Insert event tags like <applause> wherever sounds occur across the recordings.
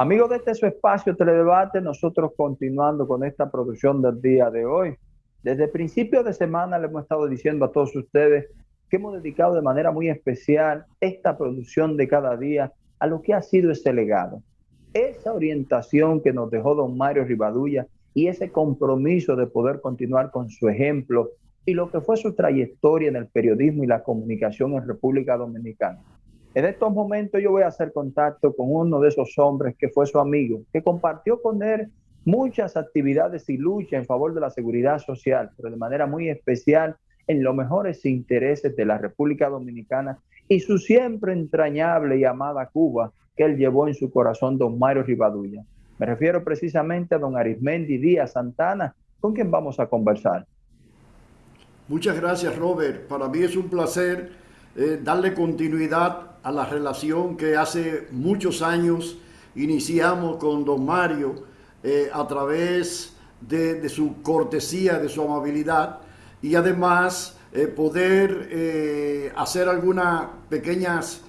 Amigos de este su espacio Teledebate, nosotros continuando con esta producción del día de hoy. Desde principios de semana le hemos estado diciendo a todos ustedes que hemos dedicado de manera muy especial esta producción de cada día a lo que ha sido ese legado. Esa orientación que nos dejó don Mario Rivadulla y ese compromiso de poder continuar con su ejemplo y lo que fue su trayectoria en el periodismo y la comunicación en República Dominicana. En estos momentos yo voy a hacer contacto con uno de esos hombres que fue su amigo, que compartió con él muchas actividades y lucha en favor de la seguridad social, pero de manera muy especial en los mejores intereses de la República Dominicana y su siempre entrañable y amada Cuba que él llevó en su corazón don Mario Rivadulla. Me refiero precisamente a don Arismendi Díaz Santana, con quien vamos a conversar. Muchas gracias, Robert. Para mí es un placer eh, darle continuidad a la relación que hace muchos años iniciamos con don Mario eh, a través de, su cortesía, de su amabilidad y además eh, poder eh, hacer algunas pequeñas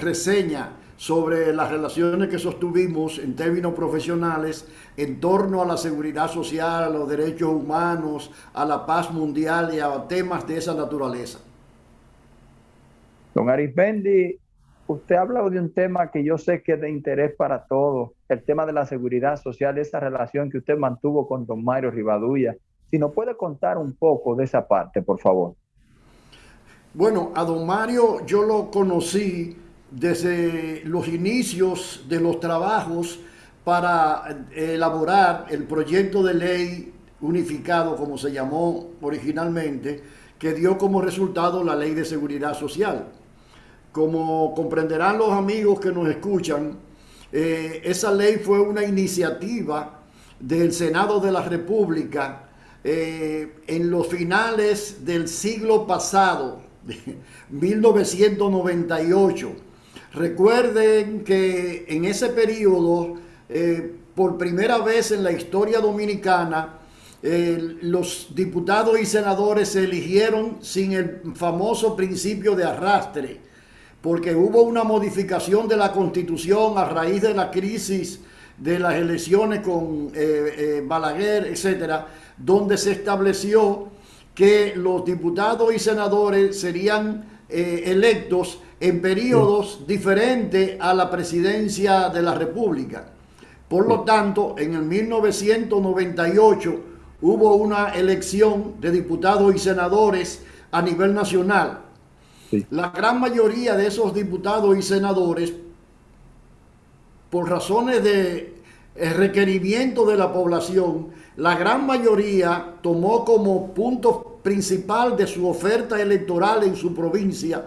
reseñas sobre las relaciones que sostuvimos en términos profesionales en torno a la seguridad social, a los derechos humanos, a la paz mundial y a temas de esa naturaleza. Don Arismendi, usted ha hablado de un tema que yo sé que es de interés para todos, el tema de la seguridad social, esa relación que usted mantuvo con don Mario Rivadulla. Si nos puede contar un poco de esa parte, por favor. Bueno, a don Mario yo lo conocí desde los inicios de los trabajos para elaborar el proyecto de ley unificado, como se llamó originalmente, que dio como resultado la ley de seguridad social. Como comprenderán los amigos que nos escuchan, eh, esa ley fue una iniciativa del Senado de la República eh, en los finales del siglo pasado, <laughs> 1998. Recuerden que en ese periodo, eh, por primera vez en la historia dominicana, los diputados y senadores se eligieron sin el famoso principio de arrastre porque hubo una modificación de la constitución a raíz de la crisis de las elecciones con eh, eh, Balaguer, etcétera, donde se estableció que los diputados y senadores serían eh, electos en periodos diferentes a la presidencia de la República. Por lo tanto, en el 1998 hubo una elección de diputados y senadores a nivel nacional la gran mayoría de esos diputados y senadores, por razones de eh, requerimiento de la población, la gran mayoría tomó como punto principal de su oferta electoral en su provincia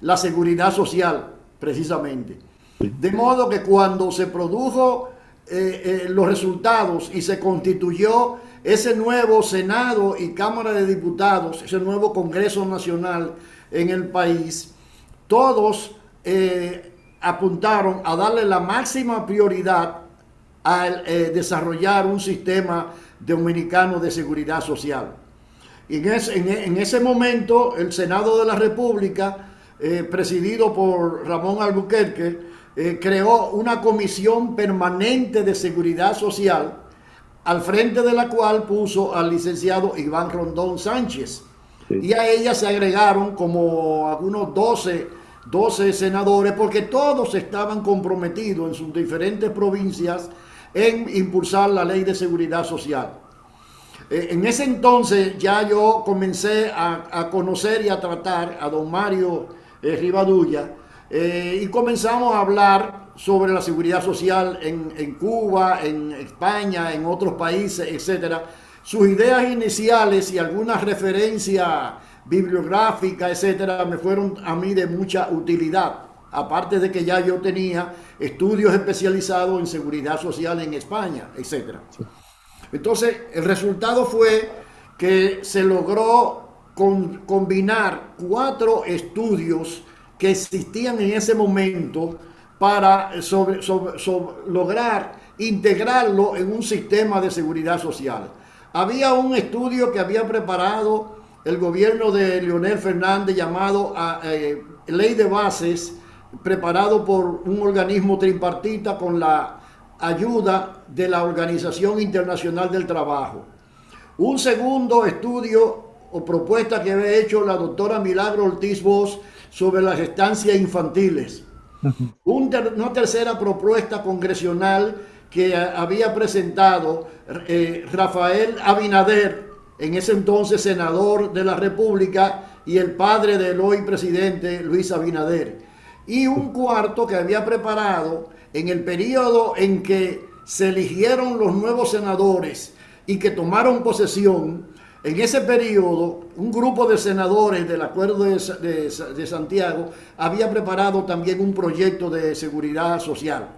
la seguridad social, precisamente. De modo que cuando se produjo eh, eh, los resultados y se constituyó ese nuevo Senado y Cámara de Diputados, ese nuevo Congreso Nacional, en el país, todos eh, apuntaron a darle la máxima prioridad a eh, desarrollar un sistema dominicano de seguridad social. Y en, ese momento el Senado de la República, eh, presidido por Ramón Albuquerque, creó una comisión permanente de seguridad social al frente de la cual puso al licenciado Iván Rondón Sánchez. Y a ella se agregaron como algunos 12, 12 senadores porque todos estaban comprometidos en sus diferentes provincias en impulsar la ley de seguridad social. Eh, en ese entonces ya yo comencé a, conocer y a tratar a don Mario eh, Rivadulla eh, y comenzamos a hablar sobre la seguridad social en, en, Cuba, en España, en otros países, etcétera sus ideas iniciales y algunas referencias bibliográficas, etcétera, me fueron a mí de mucha utilidad. Aparte de que ya yo tenía estudios especializados en seguridad social en España, etcétera. Entonces, el resultado fue que se logró combinar cuatro estudios que existían en ese momento para lograr integrarlo en un sistema de seguridad social. Había un estudio que había preparado el gobierno de Leonel Fernández llamado ah, eh, Ley de Bases, preparado por un organismo tripartita con la ayuda de la Organización Internacional del Trabajo. Un segundo estudio o propuesta que había hecho la doctora Milagro Ortiz Vos sobre las estancias infantiles. una tercera propuesta congresional que había presentado eh, Rafael Abinader, en ese entonces senador de la República, y el padre del hoy presidente Luis Abinader. Y un cuarto que había preparado en el periodo en que se eligieron los nuevos senadores y que tomaron posesión, en ese periodo, un grupo de senadores del Acuerdo de, Santiago había preparado también un proyecto de seguridad social.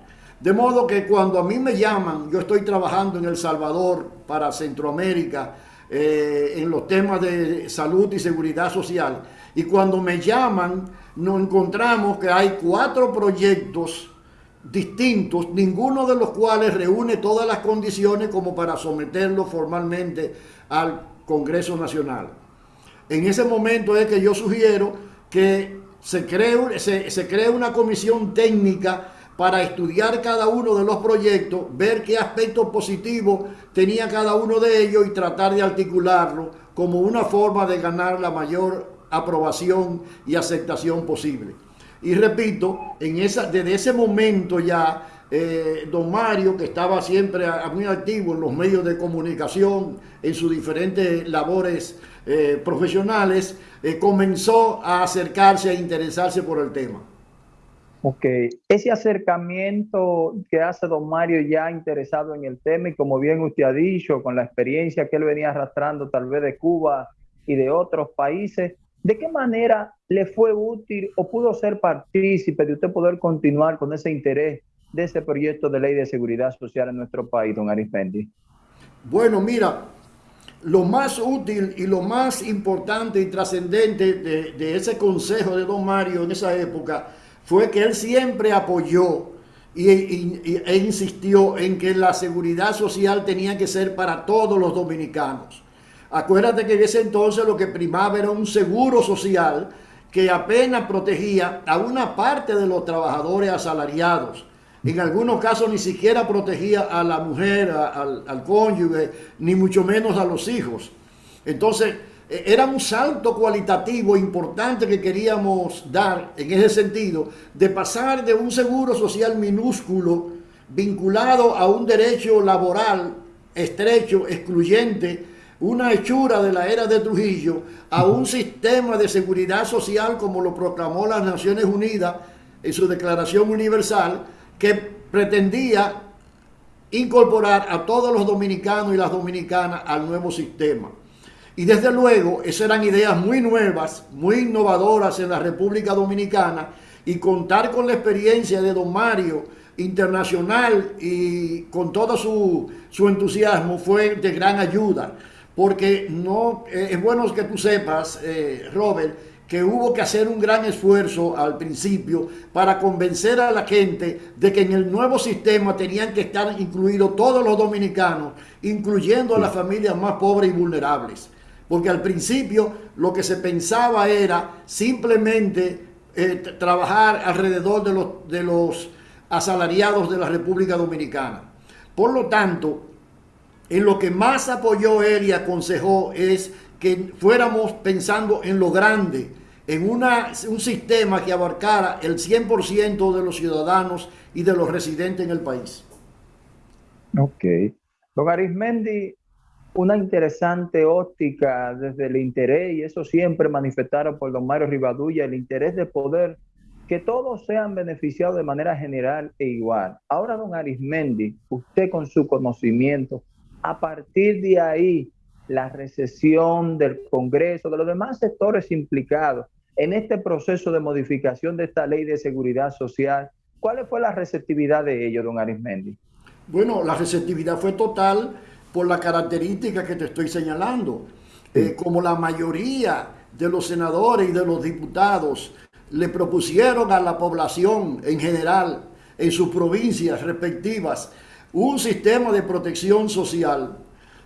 De modo que cuando a mí me llaman, yo estoy trabajando en El Salvador para Centroamérica, eh, en los temas de salud y seguridad social, y cuando me llaman, nos encontramos que hay cuatro proyectos distintos, ninguno de los cuales reúne todas las condiciones como para someterlo formalmente al Congreso Nacional. En ese momento es que yo sugiero que se cree, se, cree una comisión técnica para estudiar cada uno de los proyectos, ver qué aspectos positivos tenía cada uno de ellos y tratar de articularlo como una forma de ganar la mayor aprobación y aceptación posible. Y repito, en esa, desde ese momento ya eh, don Mario, que estaba siempre muy activo en los medios de comunicación, en sus diferentes labores eh, profesionales, eh, comenzó a acercarse, a interesarse por el tema. Ok, ese acercamiento que hace don Mario ya interesado en el tema y como bien usted ha dicho, con la experiencia que él venía arrastrando tal vez de Cuba y de otros países, ¿de qué manera le fue útil o pudo ser partícipe de usted poder continuar con ese interés de este proyecto de ley de seguridad social en nuestro país, don Arismendi? Bueno, mira, lo más útil y lo más importante y trascendente de, ese consejo de don Mario en esa época fue que él siempre apoyó y, e insistió en que la seguridad social tenía que ser para todos los dominicanos. Acuérdate que en ese entonces lo que primaba era un seguro social que apenas protegía a una parte de los trabajadores asalariados en algunos casos ni siquiera protegía a la mujer, al, cónyuge, ni mucho menos a los hijos. Entonces, era un salto cualitativo importante que queríamos dar en ese sentido, de pasar de un seguro social minúsculo vinculado a un derecho laboral estrecho, excluyente, una hechura de la era de Trujillo, a un sistema de seguridad social como lo proclamó las Naciones Unidas en su Declaración Universal, que pretendía incorporar a todos los dominicanos y las dominicanas al nuevo sistema. Y desde luego, esas eran ideas muy nuevas, muy innovadoras en la República Dominicana y contar con la experiencia de don Mario internacional y con todo su, entusiasmo fue de gran ayuda. Porque no, eh, es bueno que tú sepas, eh, Robert, que hubo que hacer un gran esfuerzo al principio para convencer a la gente de que en el nuevo sistema tenían que estar incluidos todos los dominicanos, incluyendo a las familias más pobres y vulnerables. Porque al principio lo que se pensaba era simplemente eh, trabajar alrededor de los, de los asalariados de la República Dominicana. Por lo tanto, en lo que más apoyó él y aconsejó es que fuéramos pensando en lo grande, en una, un sistema que abarcara el 100% de los ciudadanos y de los residentes en el país. Ok. Don Arismendi, una interesante óptica desde el interés, y eso siempre manifestaron por don Mario Rivadulla, el interés de poder que todos sean beneficiados de manera general e igual. Ahora, don Arismendi, usted con su conocimiento, a partir de ahí, la recesión del Congreso, de los demás sectores implicados en este proceso de modificación de esta ley de seguridad social. ¿Cuál fue la receptividad de ellos, don Arismendi? Bueno, la receptividad fue total por la característica que te estoy señalando. Eh, como la mayoría de los senadores y de los diputados le propusieron a la población en general, en sus provincias respectivas, un sistema de protección social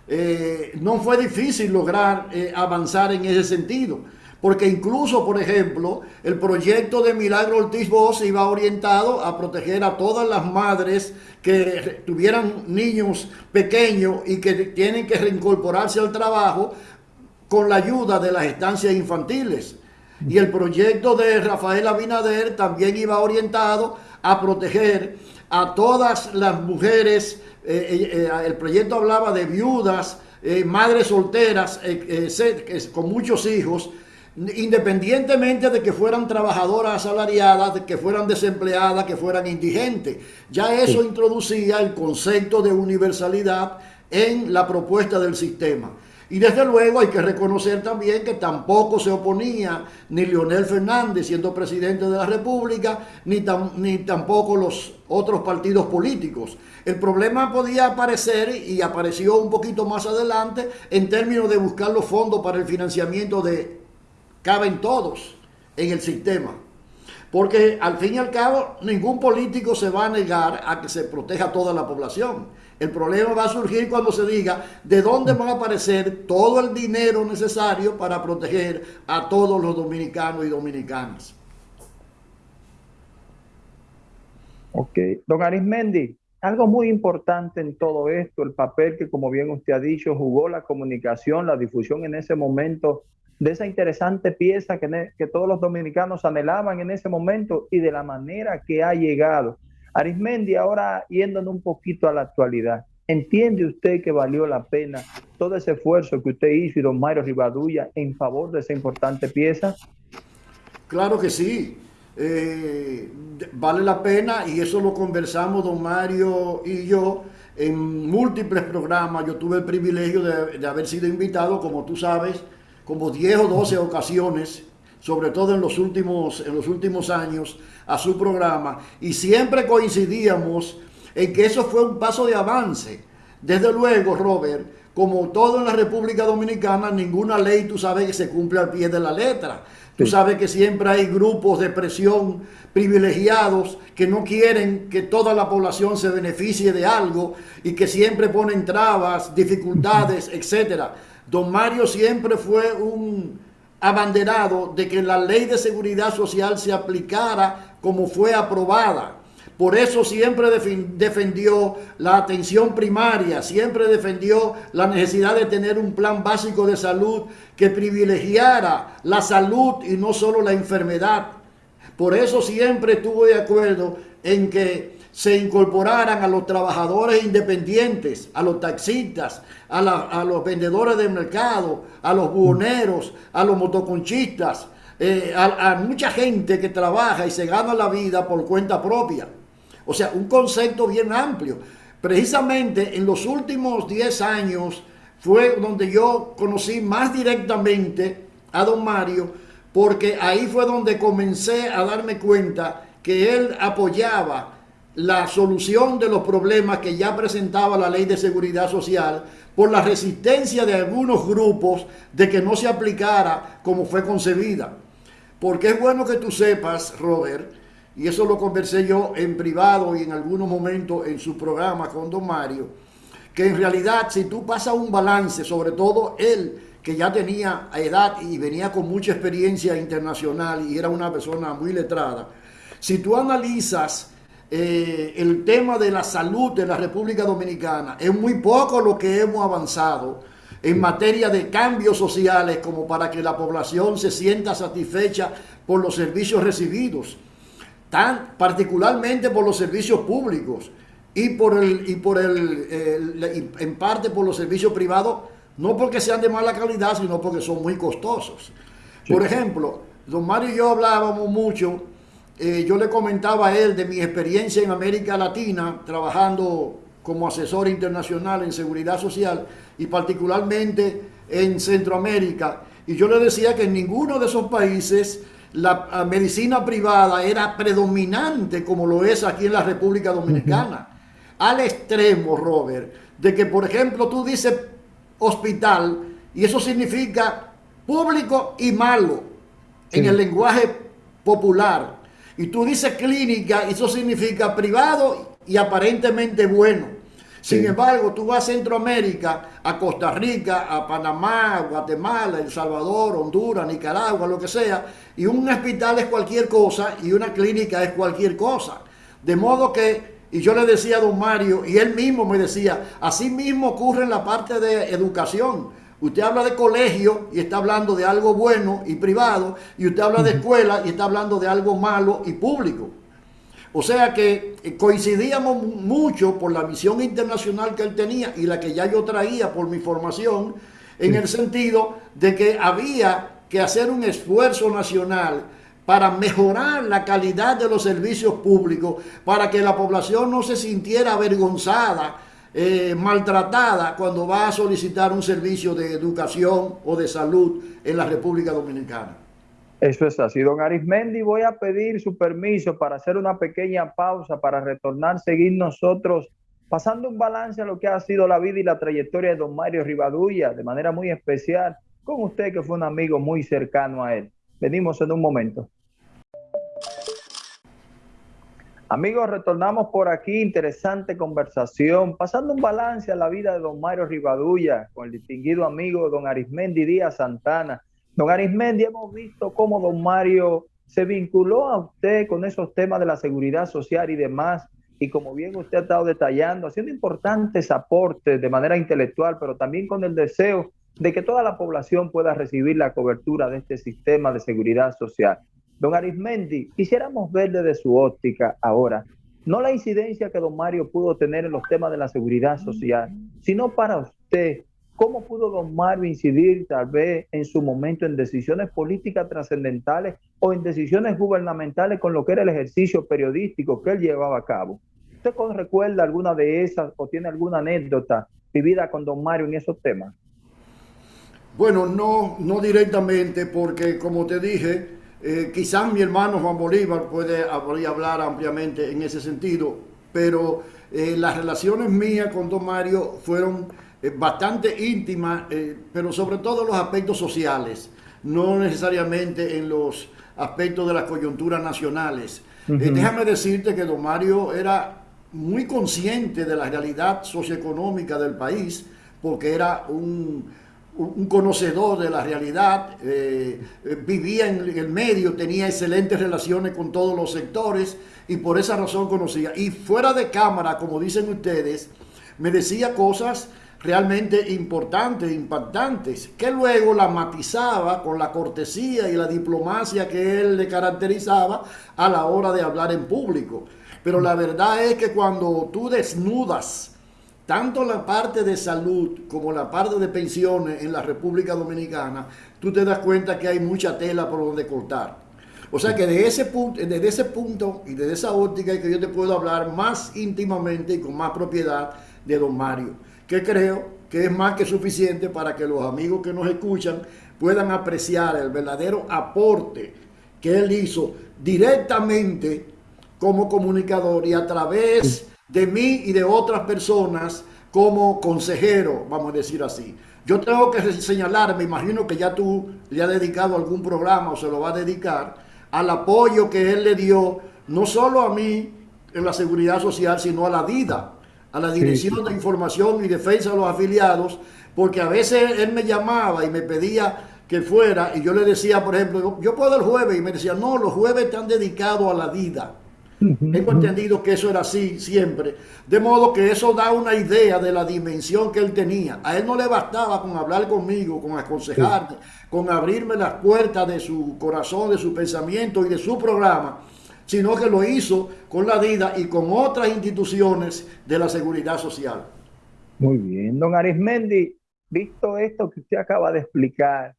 eh, no fue difícil lograr eh, avanzar en ese sentido, Porque incluso, por ejemplo, el proyecto de Milagro Ortiz Bosch iba orientado a proteger a todas las madres que tuvieran niños pequeños y que tienen que reincorporarse al trabajo con la ayuda de las estancias infantiles. Y el proyecto de Rafael Abinader también iba orientado a proteger a todas las mujeres. Eh, eh, eh, el proyecto hablaba de viudas, madres solteras con muchos hijos, independientemente de que fueran trabajadoras asalariadas, de que fueran desempleadas, que fueran indigentes. Ya eso introducía el concepto de universalidad en la propuesta del sistema. Y desde luego hay que reconocer también que tampoco se oponía ni Leonel Fernández siendo presidente de la República, ni, ni tampoco los otros partidos políticos. El problema podía aparecer y apareció un poquito más adelante en términos de buscar los fondos para el financiamiento de caben todos en el sistema. Porque al fin y al cabo ningún político se va a negar a que se proteja toda la población. El problema va a surgir cuando se diga de dónde va a aparecer todo el dinero necesario para proteger a todos los dominicanos y dominicanas. Ok, don Arismendi, algo muy importante en todo esto, el papel que como bien usted ha dicho jugó la comunicación, la difusión en ese momento de esa interesante pieza que, todos los dominicanos anhelaban en ese momento y de la manera que ha llegado. Arismendi, ahora yéndonos un poquito a la actualidad, ¿entiende usted que valió la pena todo ese esfuerzo que usted hizo y don Mario Rivadulla en favor de esa importante pieza? Claro que sí. Eh, vale la pena y eso lo conversamos don Mario y yo en múltiples programas. Yo tuve el privilegio de haber sido invitado, como tú sabes, como 10 o 12 ocasiones, sobre todo en los últimos, en los últimos años, a su programa y siempre coincidíamos en que eso fue un paso de avance. Desde luego, Robert, como todo en la República Dominicana, ninguna ley tú sabes que se cumple al pie de la letra. Tú sabes que siempre hay grupos de presión privilegiados que no quieren que toda la población se beneficie de algo y que siempre ponen trabas, dificultades, etcétera. Don Mario siempre fue un abanderado de que la ley de seguridad social se aplicara como fue aprobada. Por eso siempre defendió la atención primaria, siempre defendió la necesidad de tener un plan básico de salud que privilegiara la salud y no solo la enfermedad. Por eso siempre estuvo de acuerdo en que se incorporaran a los trabajadores independientes, a los taxistas, a, los vendedores de mercado, a los buhoneros, a los motoconchistas, eh, a, mucha gente que trabaja y se gana la vida por cuenta propia. O sea, un concepto bien amplio. Precisamente en los últimos 10 años fue donde yo conocí más directamente a don Mario, porque ahí fue donde comencé a darme cuenta que él apoyaba la solución de los problemas que ya presentaba la ley de seguridad social por la resistencia de algunos grupos de que no se aplicara como fue concebida. Porque es bueno que tú sepas, Robert, y eso lo conversé yo en privado y en algunos momentos en su programa con don Mario, que en realidad si tú pasas un balance, sobre todo él, que ya tenía edad y venía con mucha experiencia internacional y era una persona muy letrada, si tú analizas eh, el tema de la salud de la República Dominicana. Es muy poco lo que hemos avanzado en materia de cambios sociales como para que la población se sienta satisfecha por los servicios recibidos, tan particularmente por los servicios públicos y por el y por el, en parte por los servicios privados, no porque sean de mala calidad, sino porque son muy costosos. Por ejemplo, don Mario y yo hablábamos mucho eh, yo le comentaba a él de mi experiencia en América Latina, trabajando como asesor internacional en seguridad social y particularmente en Centroamérica. Y yo le decía que en ninguno de esos países la medicina privada era predominante como lo es aquí en la República Dominicana. Al extremo, Robert, de que, por ejemplo, tú dices hospital y eso significa público y malo en el lenguaje popular. Y tú dices clínica, eso significa privado y aparentemente bueno. Sin embargo, tú vas a Centroamérica, a Costa Rica, a Panamá, Guatemala, El Salvador, Honduras, Nicaragua, lo que sea, y un hospital es cualquier cosa y una clínica es cualquier cosa. De modo que, y yo le decía a don Mario, y él mismo me decía, así mismo ocurre en la parte de educación. Usted habla de colegio y está hablando de algo bueno y privado, y usted habla de escuela y está hablando de algo malo y público. O sea que eh, coincidíamos mucho por la visión internacional que él tenía y la que ya yo traía por mi formación, en el sentido de que había que hacer un esfuerzo nacional para mejorar la calidad de los servicios públicos, para que la población no se sintiera avergonzada, eh, maltratada cuando va a solicitar un servicio de educación o de salud en la República Dominicana. Eso es así. Don Arismendi, voy a pedir su permiso para hacer una pequeña pausa, para retornar, seguir nosotros pasando un balance a lo que ha sido la vida y la trayectoria de don Mario Rivadulla, de manera muy especial, con usted que fue un amigo muy cercano a él. Venimos en un momento. Amigos, retornamos por aquí, interesante conversación, pasando un balance a la vida de don Mario Rivadulla, con el distinguido amigo don Arismendi Díaz Santana, Don Arismendi, hemos visto cómo don Mario se vinculó a usted con esos temas de la seguridad social y demás, y como bien usted ha estado detallando, haciendo importantes aportes de manera intelectual, pero también con el deseo de que toda la población pueda recibir la cobertura de este sistema de seguridad social. Don Arismendi, quisiéramos ver desde su óptica ahora, no la incidencia que don Mario pudo tener en los temas de la seguridad social, sino para usted, ¿Cómo pudo don Mario incidir tal vez en su momento en decisiones políticas trascendentales o en decisiones gubernamentales con lo que era el ejercicio periodístico que él llevaba a cabo? ¿Usted recuerda alguna de esas o tiene alguna anécdota vivida con don Mario en esos temas? Bueno, no, no directamente, porque como te dije, eh, quizás mi hermano Juan Bolívar puede hablar ampliamente en ese sentido, pero eh, las relaciones mías con don Mario fueron bastante íntima, eh, pero sobre todo en los aspectos sociales, no necesariamente en los aspectos de las coyunturas nacionales. Eh, déjame decirte que don Mario era muy consciente de la realidad socioeconómica del país, porque era un, conocedor de la realidad, eh, vivía en el medio, tenía excelentes relaciones con todos los sectores y por esa razón conocía. Y fuera de cámara, como dicen ustedes, me decía cosas realmente importantes, impactantes, que luego la matizaba con la cortesía y la diplomacia que él le caracterizaba a la hora de hablar en público. Pero la verdad es que cuando tú desnudas tanto la parte de salud como la parte de pensiones en la República Dominicana, tú te das cuenta que hay mucha tela por donde cortar. O sea que desde ese punto, desde ese punto y desde esa óptica que yo te puedo hablar más íntimamente y con más propiedad de don Mario que creo que es más que suficiente para que los amigos que nos escuchan puedan apreciar el verdadero aporte que él hizo directamente como comunicador y a través de mí y de otras personas como consejero, vamos a decir así. Yo tengo que señalar, me imagino que ya tú le has dedicado algún programa o se lo va a dedicar, al apoyo que él le dio, no solo a mí en la seguridad social, sino a la vida a la Dirección de Información y Defensa de los Afiliados, porque a veces él me llamaba y me pedía que fuera, y yo le decía, por ejemplo, yo puedo el jueves, y me decía, no, los jueves están dedicados a la vida. Tengo entendido que eso era así siempre. De modo que eso da una idea de la dimensión que él tenía. A él no le bastaba con hablar conmigo, con aconsejarme, con abrirme las puertas de su corazón, de su pensamiento y de su programa sino que lo hizo con la DIDA y con otras instituciones de la seguridad social. Muy bien, don Arismendi, visto esto que usted acaba de explicar,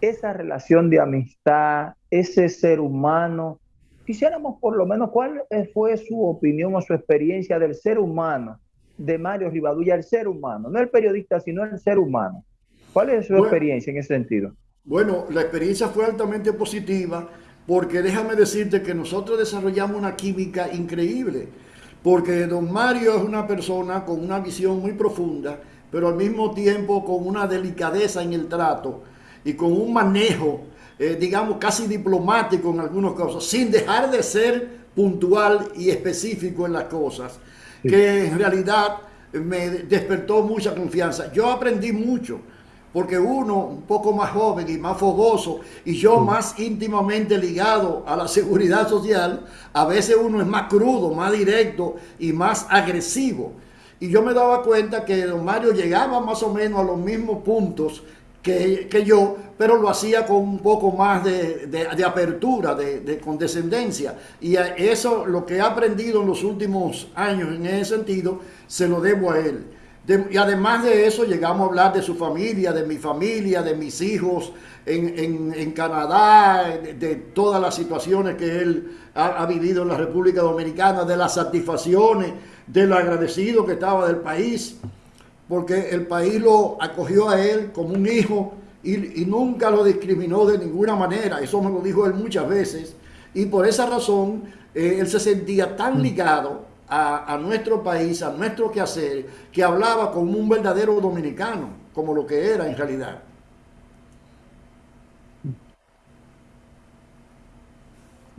esa relación de amistad, ese ser humano, quisiéramos por lo menos cuál fue su opinión o su experiencia del ser humano de Mario Rivadulla, el ser humano, no el periodista, sino el ser humano. ¿Cuál es su experiencia en ese sentido? Bueno, la experiencia fue altamente positiva porque déjame decirte que nosotros desarrollamos una química increíble, porque don Mario es una persona con una visión muy profunda, pero al mismo tiempo con una delicadeza en el trato y con un manejo, eh, digamos, casi diplomático en algunos casos, sin dejar de ser puntual y específico en las cosas, que en realidad me despertó mucha confianza. Yo aprendí mucho, porque uno un poco más joven y más fogoso, y yo más íntimamente ligado a la seguridad social, a veces uno es más crudo, más directo y más agresivo. Y yo me daba cuenta que don Mario llegaba más o menos a los mismos puntos que, yo, pero lo hacía con un poco más de, de, apertura, de, de, condescendencia. Y eso, lo que he aprendido en los últimos años en ese sentido, se lo debo a él. y además de eso, llegamos a hablar de su familia, de mi familia, de mis hijos en, en, en Canadá, de, todas las situaciones que él ha, ha vivido en la República Dominicana, de las satisfacciones, de lo agradecido que estaba del país porque el país lo acogió a él como un hijo y, nunca lo discriminó de ninguna manera. Eso me lo dijo él muchas veces. Y por esa razón, eh, él se sentía tan mm. ligado a, nuestro país, a nuestro quehacer, que hablaba como un verdadero dominicano, como lo que era en realidad.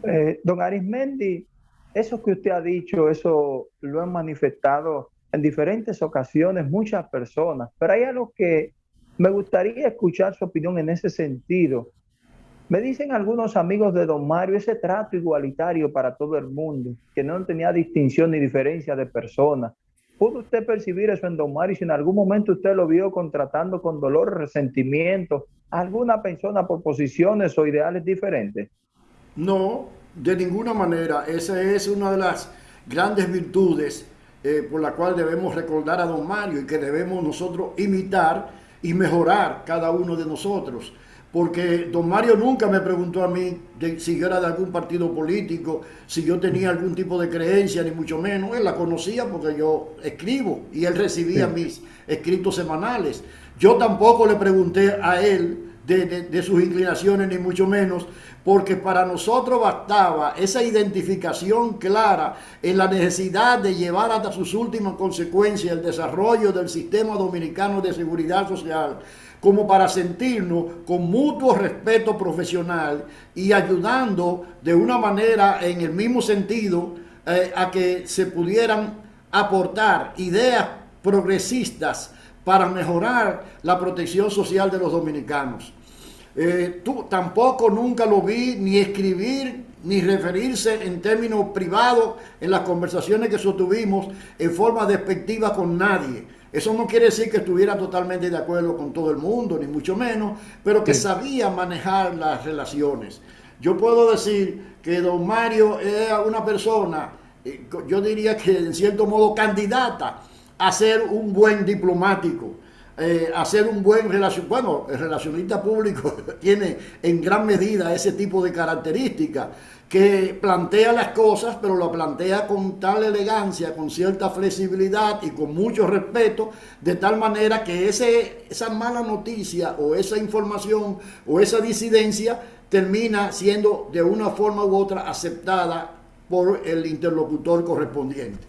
Eh, don Arismendi, eso que usted ha dicho, eso lo han manifestado en diferentes ocasiones muchas personas, pero hay algo que me gustaría escuchar su opinión en ese sentido. Me dicen algunos amigos de don Mario ese trato igualitario para todo el mundo, que no tenía distinción ni diferencia de personas. ¿Pudo usted percibir eso en don Mario si en algún momento usted lo vio contratando con dolor, resentimiento alguna persona por posiciones o ideales diferentes? No, de ninguna manera. Esa es una de las grandes virtudes eh, por la cual debemos recordar a don Mario y que debemos nosotros imitar y mejorar cada uno de nosotros. Porque don Mario nunca me preguntó a mí si yo era de algún partido político, si yo tenía algún tipo de creencia, ni mucho menos. Él la conocía porque yo escribo y él recibía mis escritos semanales. Yo tampoco le pregunté a él de, sus inclinaciones, ni mucho menos, porque para nosotros bastaba esa identificación clara en la necesidad de llevar hasta sus últimas consecuencias el desarrollo del sistema dominicano de seguridad social, como para sentirnos con mutuo respeto profesional y ayudando de una manera en el mismo sentido eh, a que se pudieran aportar ideas progresistas para mejorar la protección social de los dominicanos. Eh, tú tampoco nunca lo vi ni escribir ni referirse en términos privados en las conversaciones que sostuvimos en forma despectiva con nadie. Eso no quiere decir que estuviera totalmente de acuerdo con todo el mundo, ni mucho menos, pero que sabía manejar las relaciones. Yo puedo decir que don Mario era una persona, eh, yo diría que en cierto modo candidata a ser un buen diplomático, eh, hacer un buen relación. Bueno, el relacionista público <laughs> tiene en gran medida ese tipo de características que plantea las cosas, pero lo plantea con tal elegancia, con cierta flexibilidad y con mucho respeto, de tal manera que ese, esa mala noticia o esa información o esa disidencia termina siendo de una forma u otra aceptada por el interlocutor correspondiente.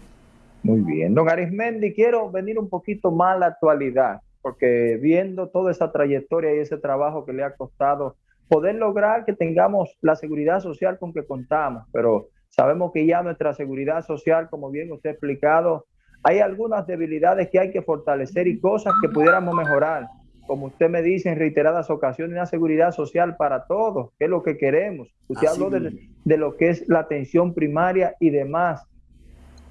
Muy bien. Don Arismendi, quiero venir un poquito más a la actualidad, porque viendo toda esa trayectoria y ese trabajo que le ha costado poder lograr que tengamos la seguridad social con que contamos, pero sabemos que ya nuestra seguridad social, como bien usted ha explicado, hay algunas debilidades que hay que fortalecer y cosas que pudiéramos mejorar. Como usted me dice en reiteradas ocasiones, una seguridad social para todos, que es lo que queremos. Usted habló de, de lo que es la atención primaria y demás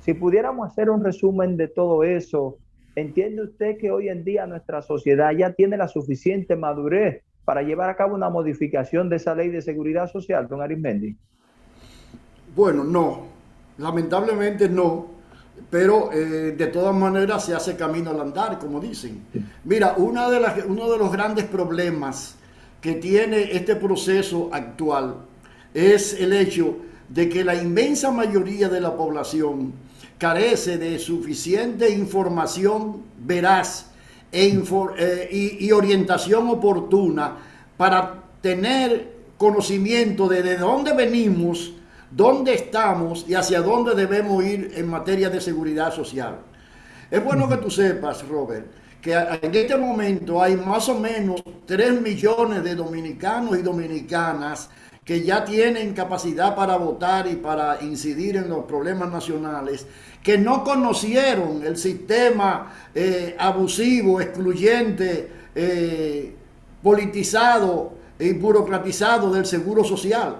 si pudiéramos hacer un resumen de todo eso, ¿entiende usted que hoy en día nuestra sociedad ya tiene la suficiente madurez para llevar a cabo una modificación de esa ley de seguridad social, don Arismendi? Bueno, no, lamentablemente no, pero eh, de todas maneras se hace camino al andar, como dicen. Mira, una de las, uno de los grandes problemas que tiene este proceso actual es el hecho de que la inmensa mayoría de la población carece de suficiente información veraz e eh, y, orientación oportuna para tener conocimiento de, de dónde venimos, dónde estamos y hacia dónde debemos ir en materia de seguridad social. Es bueno que tú sepas, Robert, que en este momento hay más o menos 3 millones de dominicanos y dominicanas que ya tienen capacidad para votar y para incidir en los problemas nacionales, que no conocieron el sistema eh, abusivo, excluyente, eh, politizado y burocratizado del Seguro Social.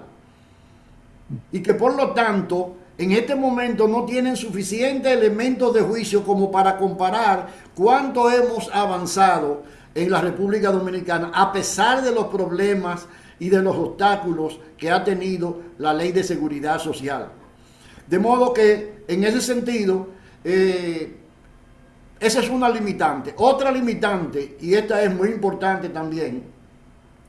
Y que por lo tanto en este momento no tienen suficientes elementos de juicio como para comparar cuánto hemos avanzado en la República Dominicana a pesar de los problemas y de los obstáculos que ha tenido la ley de seguridad social. De modo que en ese sentido, eh, esa es una limitante. Otra limitante, y esta es muy importante también,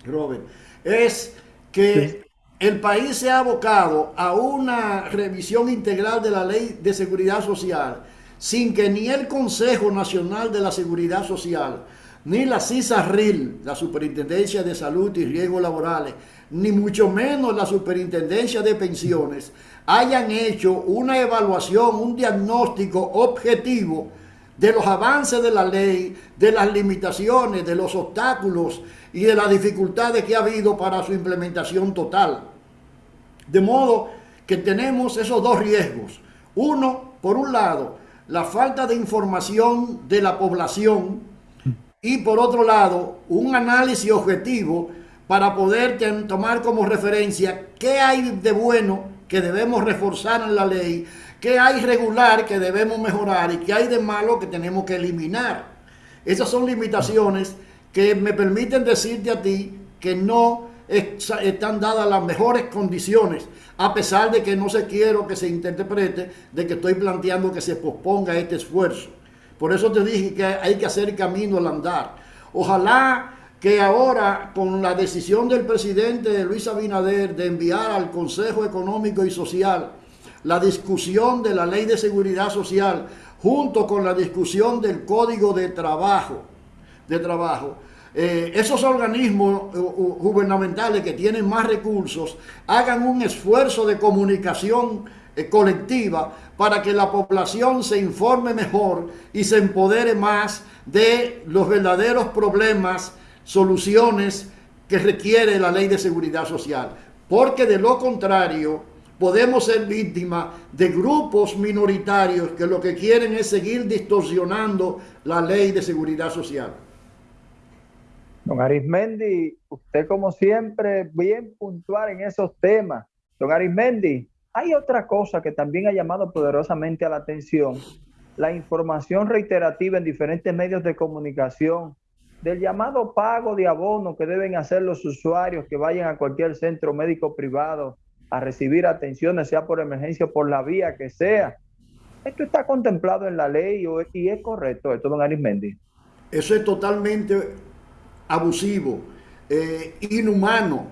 Robert, es que el país se ha abocado a una revisión integral de la ley de seguridad social sin que ni el Consejo Nacional de la Seguridad Social, ni la CISARRIL, la Superintendencia de Salud y Riesgos Laborales, ni mucho menos la Superintendencia de Pensiones, hayan hecho una evaluación, un diagnóstico objetivo de los avances de la ley, de las limitaciones, de los obstáculos y de las dificultades que ha habido para su implementación total. De modo que tenemos esos dos riesgos. Uno, por un lado, la falta de información de la población y por otro lado, un análisis objetivo para poder tomar como referencia qué hay de bueno que debemos reforzar en la ley, qué hay regular que debemos mejorar y qué hay de malo que tenemos que eliminar. Esas son limitaciones que me permiten decirte a ti que no están dadas las mejores condiciones, a pesar de que no se quiero que se interprete de que estoy planteando que se posponga este esfuerzo. Por eso te dije que hay que hacer camino al andar. Ojalá que ahora con la decisión del presidente Luis Abinader de enviar al Consejo Económico y Social la discusión de la ley de seguridad social junto con la discusión del código de trabajo, de trabajo, eh, esos organismos eh, gubernamentales que tienen más recursos hagan un esfuerzo de comunicación colectiva para que la población se informe mejor y se empodere más de los verdaderos problemas, soluciones que requiere la ley de seguridad social. Porque de lo contrario, podemos ser víctimas de grupos minoritarios que lo que quieren es seguir distorsionando la ley de seguridad social. Don Arismendi, usted como siempre bien puntual en esos temas. Don Arismendi, hay otra cosa que también ha llamado poderosamente a la atención, la información reiterativa en diferentes medios de comunicación del llamado pago de abono que deben hacer los usuarios que vayan a cualquier centro médico privado a recibir atenciones, sea por emergencia o por la vía que sea. ¿Esto está contemplado en la ley y es correcto esto, don Arismendi? Eso es totalmente abusivo, eh, inhumano,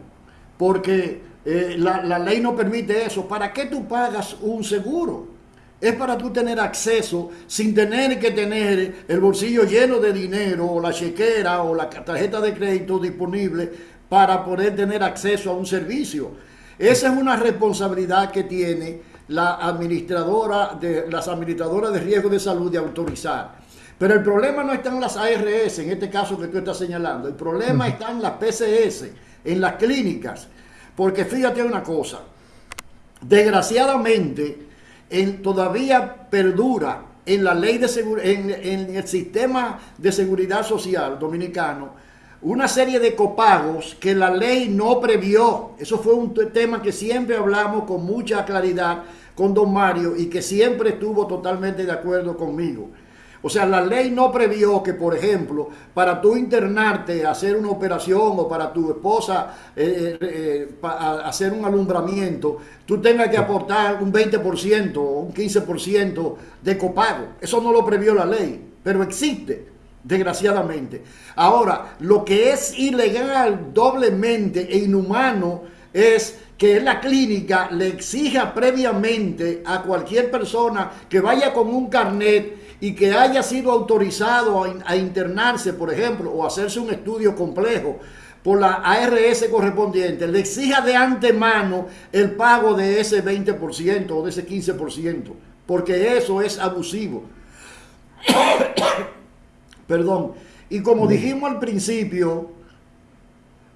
porque eh, la, ley no permite eso. ¿Para qué tú pagas un seguro? Es para tú tener acceso sin tener que tener el bolsillo lleno de dinero o la chequera o la tarjeta de crédito disponible para poder tener acceso a un servicio. Esa es una responsabilidad que tiene la administradora de las administradoras de riesgo de salud de autorizar. Pero el problema no está en las ARS, en este caso que tú estás señalando. El problema está en las PCS, en las clínicas. Porque fíjate una cosa, desgraciadamente todavía perdura en la ley de en, en el sistema de seguridad social dominicano una serie de copagos que la ley no previó. Eso fue un tema que siempre hablamos con mucha claridad con don Mario y que siempre estuvo totalmente de acuerdo conmigo. O sea, la ley no previó que, por ejemplo, para tú internarte, hacer una operación o para tu esposa eh, eh, eh, hacer un alumbramiento, tú tengas que aportar un 20% o un 15% de copago. Eso no lo previó la ley, pero existe, desgraciadamente. Ahora, lo que es ilegal doblemente e inhumano es que la clínica le exija previamente a cualquier persona que vaya con un carnet y que haya sido autorizado a, internarse, por ejemplo, o hacerse un estudio complejo por la ARS correspondiente, le exija de antemano el pago de ese 20% o de ese 15%, porque eso es abusivo. <coughs> Perdón. Y como dijimos al principio,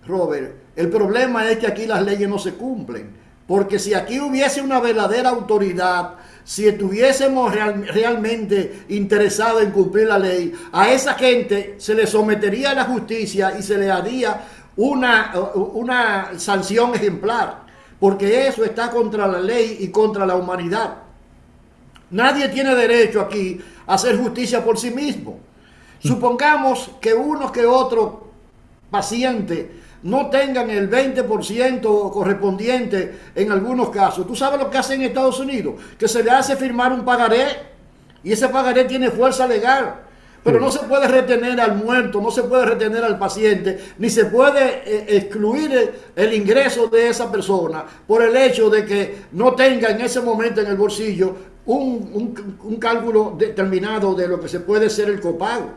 Robert, El problema es que aquí las leyes no se cumplen. Porque si aquí hubiese una verdadera autoridad, si estuviésemos realmente interesados en cumplir la ley, a esa gente se le sometería a la justicia y se le haría una, una sanción ejemplar. Porque eso está contra la ley y contra la humanidad. Nadie tiene derecho aquí a hacer justicia por sí mismo. Supongamos que uno que otro paciente no tengan el 20% correspondiente en algunos casos. ¿Tú sabes lo que hacen en Estados Unidos? Que se le hace firmar un pagaré y ese pagaré tiene fuerza legal. Pero no se puede retener al muerto, no se puede retener al paciente, ni se puede eh, excluir el, ingreso de esa persona por el hecho de que no tenga en ese momento en el bolsillo un, un cálculo determinado de lo que se puede ser el copago.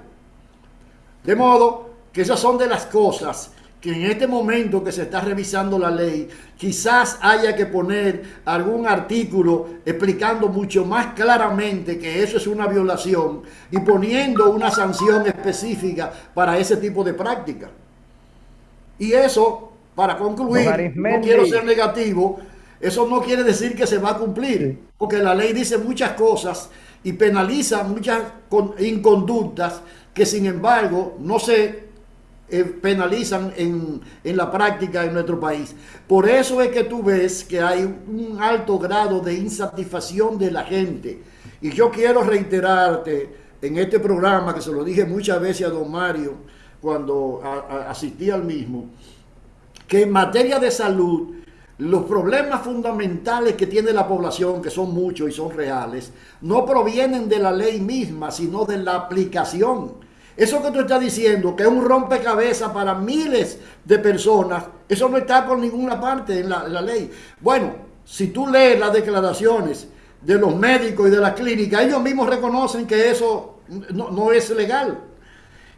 De modo que esas son de las cosas que en este momento que se está revisando la ley, quizás haya que poner algún artículo explicando mucho más claramente que eso es una violación y poniendo una sanción específica para ese tipo de práctica. Y eso, para concluir, no quiero ser negativo, eso no quiere decir que se va a cumplir, porque la ley dice muchas cosas y penaliza muchas inconductas que sin embargo no se eh, penalizan en, en, la práctica en nuestro país. Por eso es que tú ves que hay un alto grado de insatisfacción de la gente. Y yo quiero reiterarte en este programa, que se lo dije muchas veces a don Mario cuando asistí al mismo, que en materia de salud, los problemas fundamentales que tiene la población, que son muchos y son reales, no provienen de la ley misma, sino de la aplicación eso que tú estás diciendo, que es un rompecabezas para miles de personas, eso no está por ninguna parte en la, ley. Bueno, si tú lees las declaraciones de los médicos y de la clínica, ellos mismos reconocen que eso no, no es legal.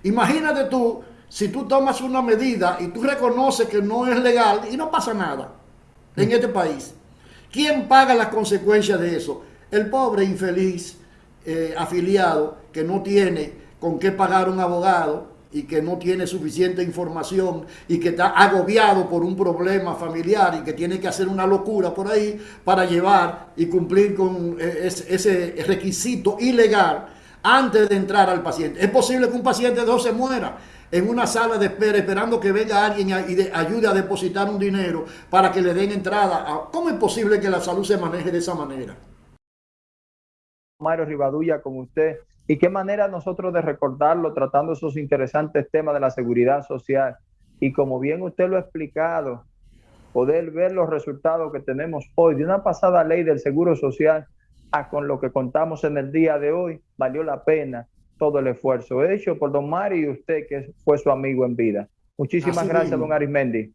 Imagínate tú, si tú tomas una medida y tú reconoces que no es legal y no pasa nada en este país. ¿Quién paga las consecuencias de eso? El pobre infeliz eh, afiliado que no tiene con qué pagar un abogado y que no tiene suficiente información y que está agobiado por un problema familiar y que tiene que hacer una locura por ahí para llevar y cumplir con eh, ese requisito ilegal antes de entrar al paciente. Es posible que un paciente no se muera en una sala de espera esperando que venga alguien y ayude a depositar un dinero para que le den entrada. ¿Cómo es posible que la salud se maneje de esa manera? Mario Rivadulla, con usted y qué manera nosotros de recordarlo tratando esos interesantes temas de la seguridad social. Y como bien usted lo ha explicado, poder ver los resultados que tenemos hoy de una pasada ley del Seguro Social a con lo que contamos en el día de hoy, valió la pena todo el esfuerzo hecho por don Mario y usted que fue su amigo en vida. Muchísimas gracias, don Arismendi.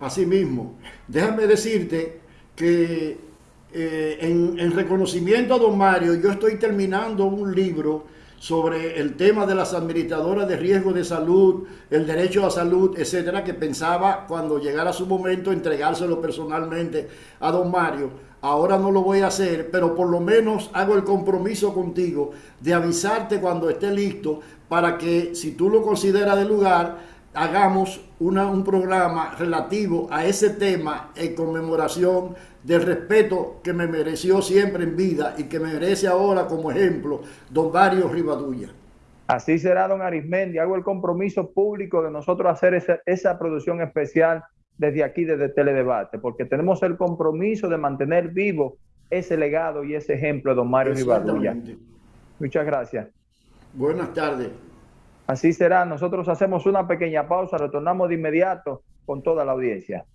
Así mismo. Déjame decirte que eh, en, reconocimiento a don Mario, yo estoy terminando un libro sobre el tema de las administradoras de riesgo de salud, el derecho a salud, etcétera, que pensaba cuando llegara su momento entregárselo personalmente a don Mario. Ahora no lo voy a hacer, pero por lo menos hago el compromiso contigo de avisarte cuando esté listo para que si tú lo consideras de lugar, hagamos un programa relativo a ese tema en conmemoración del respeto que me mereció siempre en vida y que me merece ahora como ejemplo don Mario Rivadulla. Así será, don Arismendi. Hago el compromiso público de nosotros hacer esa, esa producción especial desde aquí, desde Teledebate, porque tenemos el compromiso de mantener vivo ese legado y ese ejemplo de don Mario Rivadulla. Muchas gracias. Buenas tardes. Así será. Nosotros hacemos una pequeña pausa, retornamos de inmediato con toda la audiencia.